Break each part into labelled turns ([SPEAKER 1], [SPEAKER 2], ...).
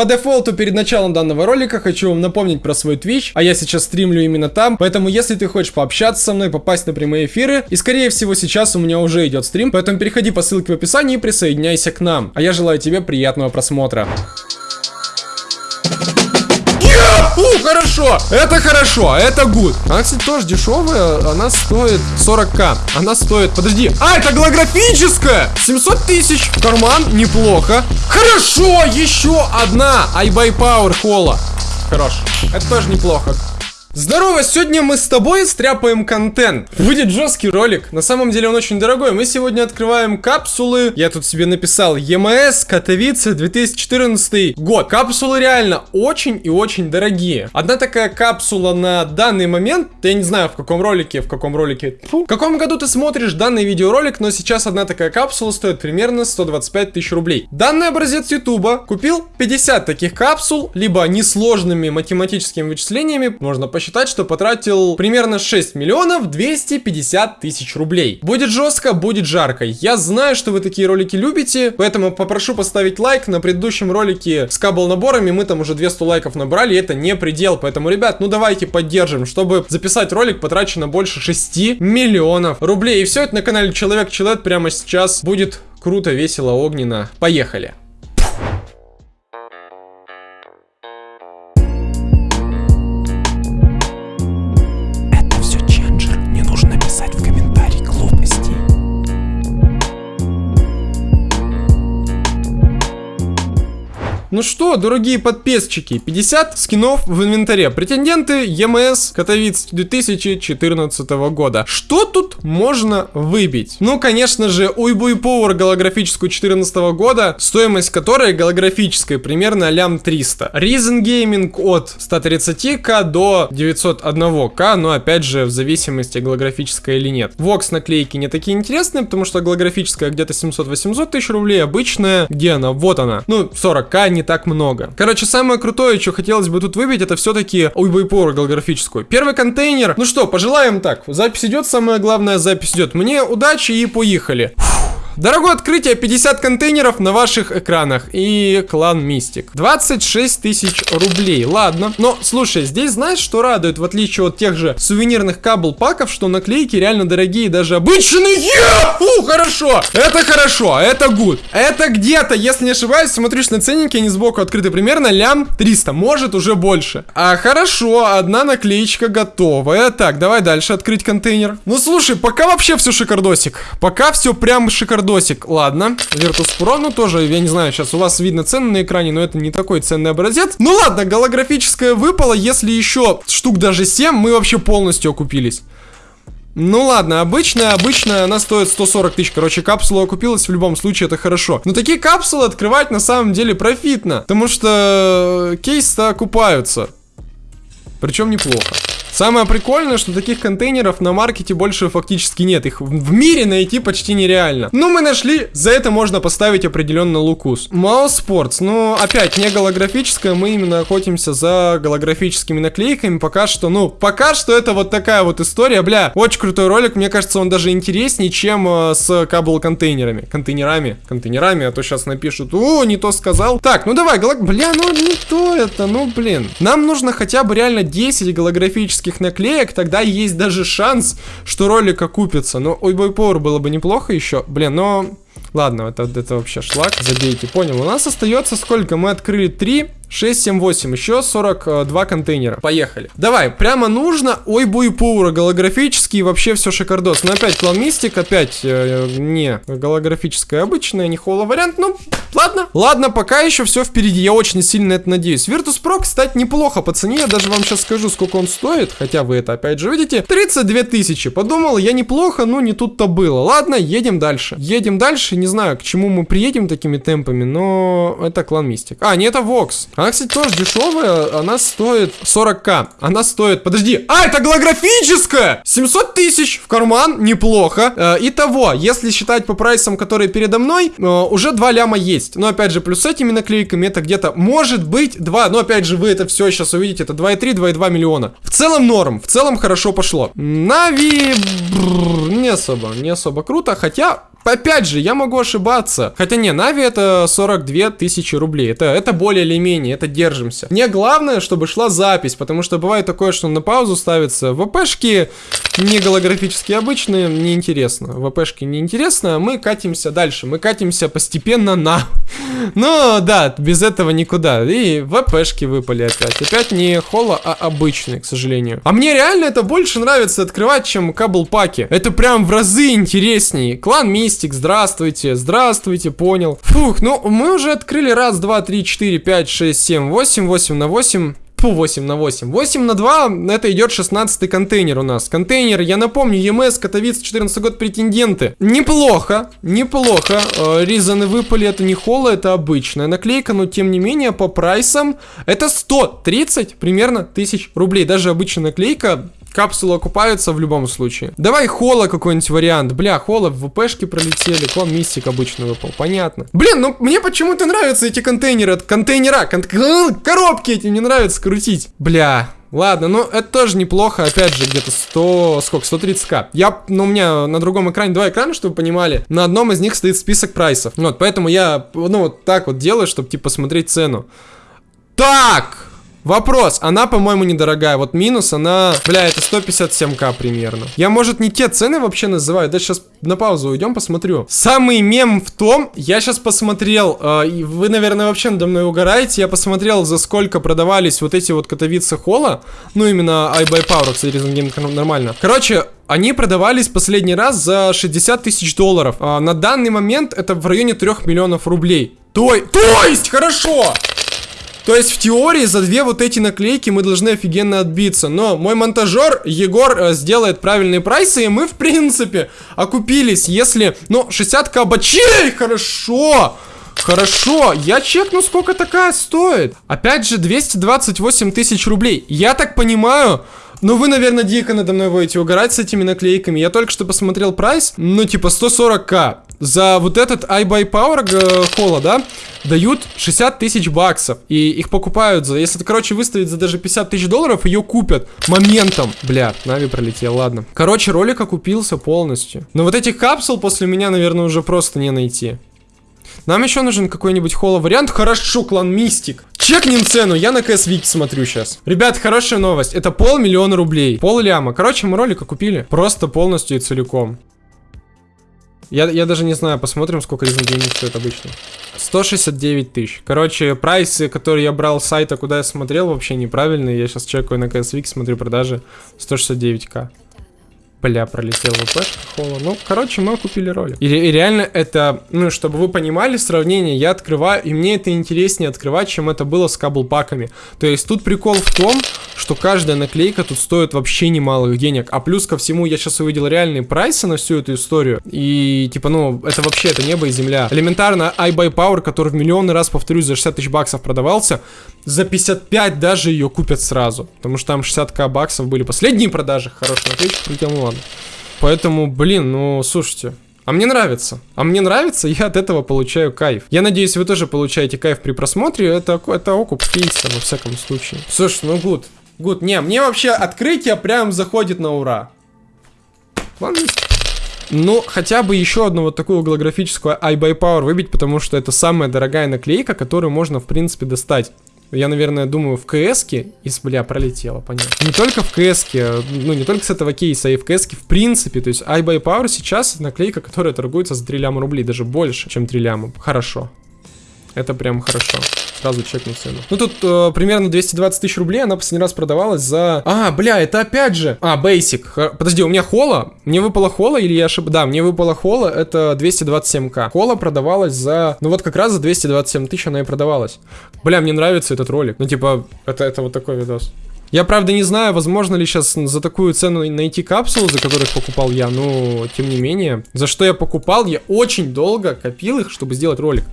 [SPEAKER 1] По дефолту перед началом данного ролика хочу вам напомнить про свой Twitch, а я сейчас стримлю именно там, поэтому если ты хочешь пообщаться со мной, попасть на прямые эфиры, и скорее всего сейчас у меня уже идет стрим, поэтому переходи по ссылке в описании и присоединяйся к нам. А я желаю тебе приятного просмотра. Фу, хорошо, это хорошо, это гуд. Она, кстати, тоже дешевая, она стоит 40к. Она стоит, подожди, а, это голографическая, 700 тысяч, в карман, неплохо. Хорошо, еще одна, iBuy Power Холла. Хорош, это тоже неплохо. Здорово, сегодня мы с тобой стряпаем контент. Будет жесткий ролик, на самом деле он очень дорогой. Мы сегодня открываем капсулы, я тут себе написал, ЕМС, Катовице, 2014 год. Капсулы реально очень и очень дорогие. Одна такая капсула на данный момент, я не знаю в каком ролике, в каком ролике, фу, в каком году ты смотришь данный видеоролик, но сейчас одна такая капсула стоит примерно 125 тысяч рублей. Данный образец ютуба купил 50 таких капсул, либо несложными математическими вычислениями, можно посчитать посчитать, что потратил примерно 6 миллионов 250 тысяч рублей. Будет жестко, будет жарко. Я знаю, что вы такие ролики любите, поэтому попрошу поставить лайк. На предыдущем ролике с кабл наборами мы там уже 200 лайков набрали, это не предел. Поэтому, ребят, ну давайте поддержим. Чтобы записать ролик, потрачено больше 6 миллионов рублей. И все это на канале Человек-Человек прямо сейчас будет круто, весело, огненно. Поехали! Ну что, дорогие подписчики, 50 скинов в инвентаре. Претенденты ЕМС Катовиц 2014 года. Что тут можно выбить? Ну, конечно же, Уйбуй Power голографическую 2014 года, стоимость которой голографической примерно лям 300. Reason Gaming от 130к до 901к, но опять же в зависимости голографическая или нет. Vox наклейки не такие интересные, потому что голографическая где-то 700-800 тысяч рублей, обычная, где она? Вот она. Ну, 40к, не не так много. Короче, самое крутое, что хотелось бы тут выбить, это все-таки уйбойпору голографическую. Первый контейнер. Ну что, пожелаем так. Запись идет, самое главное, запись идет. Мне удачи и поехали. Фух. Дорогое открытие, 50 контейнеров на ваших экранах и клан Мистик. 26 тысяч рублей, ладно. Но, слушай, здесь знаешь, что радует, в отличие от тех же сувенирных кабл-паков, что наклейки реально дорогие, даже обычные. Фу, хорошо, это хорошо, это гуд. Это где-то, если не ошибаюсь, смотришь на ценники, они сбоку открыты, примерно лям 300, может уже больше. А хорошо, одна наклеечка готовая. Так, давай дальше открыть контейнер. Ну, слушай, пока вообще все шикардосик. Пока все прям шикардосик досик. Ладно. Virtus Pro, ну тоже, я не знаю, сейчас у вас видно цены на экране, но это не такой ценный образец. Ну ладно, голографическое выпало. Если еще штук даже 7, мы вообще полностью окупились. Ну ладно, обычная, обычная, она стоит 140 тысяч. Короче, капсула окупилась в любом случае, это хорошо. Но такие капсулы открывать на самом деле профитно. Потому что кейсы-то окупаются. Причем неплохо. Самое прикольное, что таких контейнеров на маркете больше фактически нет. Их в мире найти почти нереально. Но мы нашли, за это можно поставить определенно лукус. Mouse Sports, ну опять не голографическая, мы именно охотимся за голографическими наклейками. Пока что, ну, пока что это вот такая вот история. Бля, очень крутой ролик, мне кажется, он даже интереснее, чем э, с кабл-контейнерами. Контейнерами, контейнерами, а то сейчас напишут, о, не то сказал. Так, ну давай, голог... бля, ну не то это, ну блин. Нам нужно хотя бы реально 10 голографических графических наклеек, тогда есть даже шанс, что ролик окупится. Но ой, бой Power было бы неплохо еще. Блин, но... Ладно, это, это вообще шлак, забейте, понял. У нас остается сколько? Мы открыли 3, 6, 7, 8. Еще 42 контейнера. Поехали. Давай, прямо нужно. Ой, буй паура, голографический, вообще все шикардос. Но опять клан Мистик, опять э, не голографическая обычная, не холо вариант. Ну, ладно. Ладно, пока еще все впереди. Я очень сильно это надеюсь. Virtus Pro, кстати, неплохо по цене. Я даже вам сейчас скажу, сколько он стоит. Хотя вы это опять же видите. 32 тысячи. Подумал, я неплохо, но не тут-то было. Ладно, едем дальше. Едем дальше. Не знаю, к чему мы приедем такими темпами, но это клан Мистик. А, не, это Vox. Она, кстати, тоже дешевая. Она стоит 40к. Она стоит... Подожди. А, это голографическая! 700 тысяч в карман. Неплохо. Э, итого, если считать по прайсам, которые передо мной, э, уже 2 ляма есть. Но, опять же, плюс с этими наклейками это где-то может быть 2. Но, опять же, вы это все сейчас увидите. Это 2,3, 2,2 миллиона. В целом норм. В целом хорошо пошло. Нави... Не особо. Не особо круто. Хотя опять же, я могу ошибаться. Хотя не, Нави это 42 тысячи рублей. Это, это более или менее, это держимся. Мне главное, чтобы шла запись, потому что бывает такое, что на паузу ставится ВПшки не голографические обычные, неинтересно. ВПшки неинтересно, а мы катимся дальше. Мы катимся постепенно на... Ну, да, без этого никуда. И ВПшки выпали опять. Опять не холо, а обычные, к сожалению. А мне реально это больше нравится открывать, чем кабл-паки. Это прям в разы интереснее. Клан Мистик, здравствуйте, здравствуйте, понял. Фух, ну мы уже открыли раз, два, три, четыре, пять, шесть, семь, восемь, восемь на восемь. Фу, 8 на 8. 8 на 2, это идет 16 контейнер у нас. Контейнер, я напомню, ЕМС, Катовиц, 14 год, претенденты. Неплохо, неплохо. Э, Ризаны выпали, это не холла, это обычная наклейка, но тем не менее по прайсам это 130 примерно тысяч рублей. Даже обычная наклейка Капсулы окупаются в любом случае. Давай хола какой-нибудь вариант. Бля, хола в ВПшки пролетели. Клан Мистик обычно выпал. Понятно. Блин, ну мне почему-то нравятся эти контейнеры. Контейнера. Кон коробки эти мне нравится крутить. Бля, Ладно, ну это тоже неплохо, опять же, где-то 100, сколько, 130к. Я, ну у меня на другом экране два экрана, чтобы вы понимали, на одном из них стоит список прайсов. Вот, поэтому я, ну вот так вот делаю, чтобы типа смотреть цену. Так! Вопрос, она, по-моему, недорогая. Вот минус, она, бля, это 157к примерно. Я, может, не те цены вообще называю. Да сейчас на паузу уйдем, посмотрю. Самый мем в том, я сейчас посмотрел, э, вы, наверное, вообще надо мной угораете. Я посмотрел, за сколько продавались вот эти вот котовицы холла. Ну, именно iBuy Power, кстати, Game нормально. Короче, они продавались последний раз за 60 тысяч долларов. А, на данный момент это в районе 3 миллионов рублей. То, то есть, хорошо! То есть в теории за две вот эти наклейки мы должны офигенно отбиться. Но мой монтажер Егор э, сделает правильные прайсы, и мы в принципе окупились, если... Ну, 60 кабачей, хорошо! Хорошо, я чекну, сколько такая стоит. Опять же, 228 тысяч рублей. Я так понимаю, ну, вы, наверное, дико надо мной будете угорать с этими наклейками. Я только что посмотрел прайс, ну, типа 140к. За вот этот iBuy Power э, холла, да, дают 60 тысяч баксов. И их покупают за... Если это, короче, выставить за даже 50 тысяч долларов, ее купят моментом. Бля, Нави пролетел, ладно. Короче, ролик окупился полностью. Но вот этих капсул после меня, наверное, уже просто не найти. Нам еще нужен какой-нибудь холло вариант. Хорошо, клан Мистик. Чекнем цену, я на КС Вики смотрю сейчас. Ребят, хорошая новость. Это полмиллиона рублей. Пол ляма. Короче, мы ролика купили. Просто полностью и целиком. Я, я даже не знаю, посмотрим, сколько Reason Gaming стоит обычно. 169 тысяч. Короче, прайсы, которые я брал с сайта, куда я смотрел, вообще неправильные. Я сейчас чекаю на CSVX, смотрю продажи 169к. Бля, пролетел ВП холла. Ну, короче, мы купили ролик. И, и реально это, ну, чтобы вы понимали сравнение, я открываю, и мне это интереснее открывать, чем это было с каблпаками. То есть тут прикол в том, что каждая наклейка тут стоит вообще немалых денег. А плюс ко всему, я сейчас увидел реальные прайсы на всю эту историю. И, типа, ну, это вообще, это небо и земля. Элементарно, iBuy Power, который в миллионный раз, повторюсь, за 60 тысяч баксов продавался, за 55 даже ее купят сразу. Потому что там 60к баксов были последние продажи. Хорошая наклейка, прилетел, ладно. Поэтому, блин, ну, слушайте, а мне нравится. А мне нравится, я от этого получаю кайф. Я надеюсь, вы тоже получаете кайф при просмотре. Это, это окуп кейса, во всяком случае. Слушай, ну гуд. Гуд. Не, мне вообще открытие прям заходит на ура. Ладно. Ну, хотя бы еще одну вот такую голографическую iBuy Power выбить, потому что это самая дорогая наклейка, которую можно, в принципе, достать. Я, наверное, думаю, в КСке, из, бля, пролетело, понятно. Не только в КСке, ну, не только с этого кейса, а и в КСке, в принципе. То есть iBuy Power сейчас наклейка, которая торгуется за 3 ляма рублей, даже больше, чем 3 ляма. Хорошо. Это прям хорошо. Сразу чекну цену. Ну, тут э, примерно 220 тысяч рублей она последний раз продавалась за... А, бля, это опять же... А, Basic. Подожди, у меня хола? Мне выпала хола или я ошибаюсь? Да, мне выпала хола, это 227к. Хола продавалась за... Ну, вот как раз за 227 тысяч она и продавалась. Бля, мне нравится этот ролик. Ну, типа, это, это вот такой видос. Я, правда, не знаю, возможно ли сейчас за такую цену найти капсулы, за которых покупал я, но, тем не менее, за что я покупал, я очень долго копил их, чтобы сделать ролик.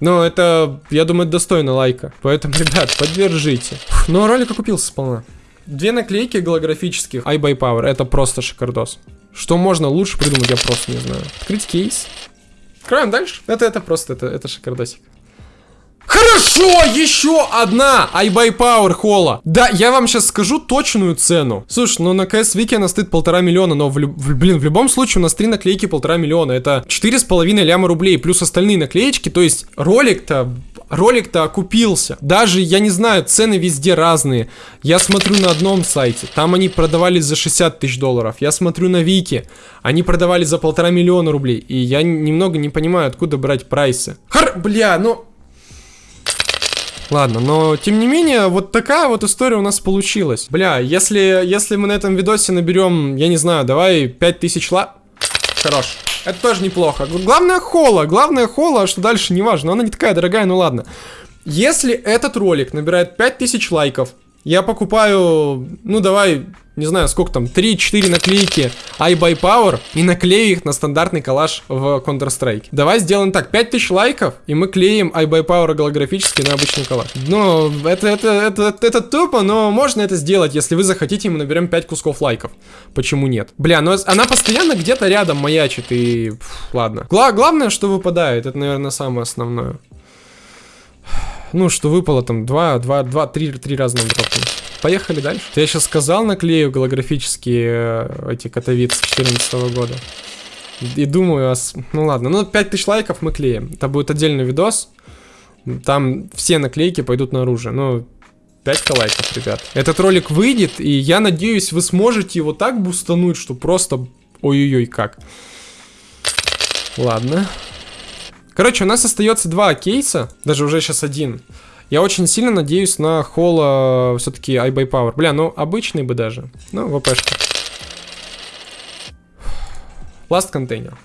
[SPEAKER 1] Но это, я думаю, достойно лайка. Поэтому, ребят, поддержите. Ну, ролик окупился сполна. Две наклейки голографических iBuy Power. Это просто шикардос. Что можно лучше придумать, я просто не знаю. Открыть кейс. Откроем дальше. Это, это просто, это, это шикардосик. Хорошо, еще одна iBuy Power холла. Да, я вам сейчас скажу точную цену. Слушай, ну на CS Вики она стоит полтора миллиона, но в, в, блин, в любом случае у нас три наклейки полтора миллиона. Это четыре с половиной ляма рублей, плюс остальные наклеечки. То есть ролик-то ролик-то окупился. Даже, я не знаю, цены везде разные. Я смотрю на одном сайте, там они продавались за 60 тысяч долларов. Я смотрю на Вики, они продавались за полтора миллиона рублей. И я немного не понимаю, откуда брать прайсы. Хар, бля, ну... Ладно, но тем не менее, вот такая вот история у нас получилась. Бля, если, если мы на этом видосе наберем, я не знаю, давай 5000 ла... Хорош. Это тоже неплохо. Главное холла, главное холла, что дальше не важно. Она не такая дорогая, ну ладно. Если этот ролик набирает 5000 лайков, я покупаю, ну давай, не знаю, сколько там, 3-4 наклейки iBuy Power и наклею их на стандартный коллаж в Counter-Strike. Давай сделаем так, 5000 лайков, и мы клеим iBuy Power голографически на обычный коллаж. Ну, это, это, это, это, тупо, но можно это сделать, если вы захотите, мы наберем 5 кусков лайков. Почему нет? Бля, но она постоянно где-то рядом маячит, и... Пфф, ладно. Гла главное, что выпадает, это, наверное, самое основное ну, что выпало там 2, 2, 2, 3, 3 разных дропа. Поехали дальше. Я сейчас сказал, наклею голографические э, эти котовицы 2014 года. И думаю, ну ладно, ну 5000 лайков мы клеим. Это будет отдельный видос. Там все наклейки пойдут наружу. Ну, 5 лайков, ребят. Этот ролик выйдет, и я надеюсь, вы сможете его так бустануть, что просто... Ой-ой-ой, как. Ладно. Короче, у нас остается два кейса, даже уже сейчас один. Я очень сильно надеюсь на холла все-таки iBuy Power. Бля, ну обычный бы даже. Ну, ВПшка. Last контейнер.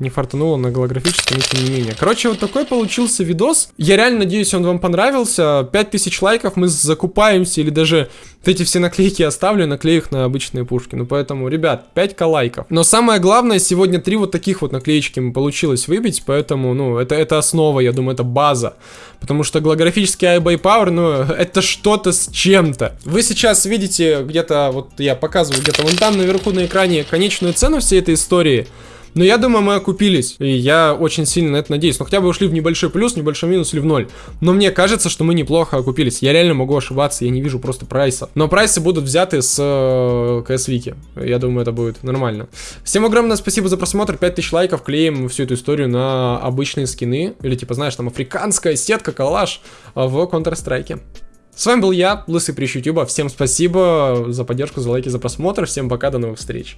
[SPEAKER 1] Не фартануло на голографическом, но тем не менее. Короче, вот такой получился видос. Я реально надеюсь, он вам понравился. 5000 лайков, мы закупаемся, или даже вот эти все наклейки оставлю, наклею их на обычные пушки. Ну, поэтому, ребят, 5к лайков. Но самое главное, сегодня три вот таких вот наклеечки мы получилось выбить, поэтому, ну, это, это основа, я думаю, это база. Потому что голографический iBuy Power, ну, это что-то с чем-то. Вы сейчас видите где-то, вот я показываю где-то вон там наверху на экране конечную цену всей этой истории. Но я думаю, мы окупились. И я очень сильно на это надеюсь. Ну, хотя бы ушли в небольшой плюс, небольшой минус или в ноль. Но мне кажется, что мы неплохо окупились. Я реально могу ошибаться, я не вижу просто прайса. Но прайсы будут взяты с э, КС Вики. Я думаю, это будет нормально. Всем огромное спасибо за просмотр. 5000 лайков. Клеим всю эту историю на обычные скины. Или типа, знаешь, там африканская сетка, коллаж в Counter-Strike. С вами был я, Лысый Прищ Ютуба. Всем спасибо за поддержку, за лайки, за просмотр. Всем пока, до новых встреч.